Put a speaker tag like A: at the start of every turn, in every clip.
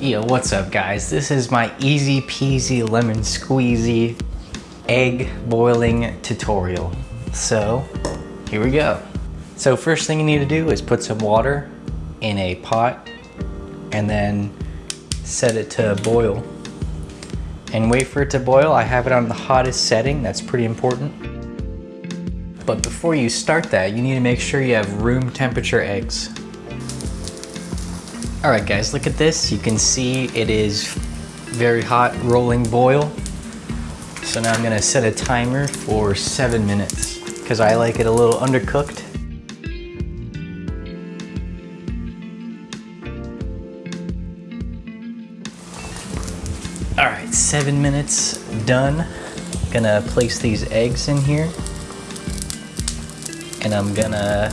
A: Yo, what's up guys? This is my easy peasy lemon squeezy egg boiling tutorial. So, here we go. So first thing you need to do is put some water in a pot and then set it to boil. And wait for it to boil. I have it on the hottest setting, that's pretty important. But before you start that, you need to make sure you have room temperature eggs. All right guys, look at this. You can see it is very hot rolling boil. So now I'm gonna set a timer for seven minutes because I like it a little undercooked. All right, seven minutes done. Gonna place these eggs in here and I'm gonna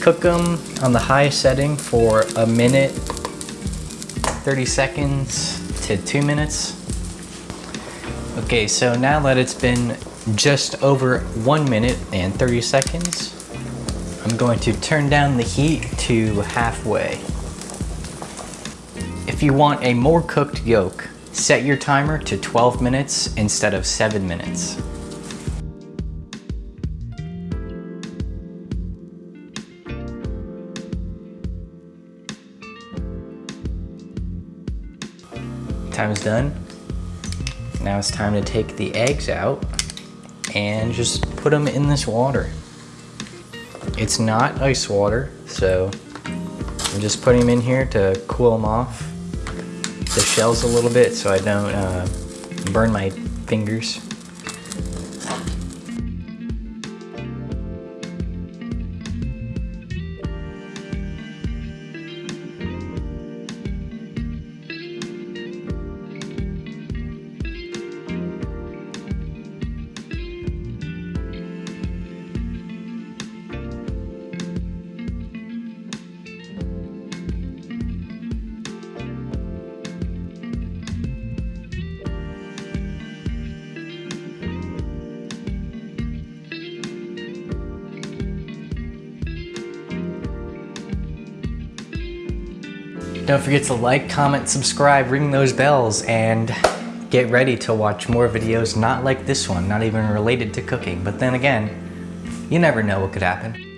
A: Cook them on the high setting for a minute, 30 seconds to two minutes. Okay, so now that it's been just over one minute and 30 seconds, I'm going to turn down the heat to halfway. If you want a more cooked yolk, set your timer to 12 minutes instead of seven minutes. Time's done. Now it's time to take the eggs out and just put them in this water. It's not ice water, so I'm just putting them in here to cool them off the shells a little bit so I don't uh, burn my fingers. Don't forget to like, comment, subscribe, ring those bells, and get ready to watch more videos not like this one, not even related to cooking. But then again, you never know what could happen.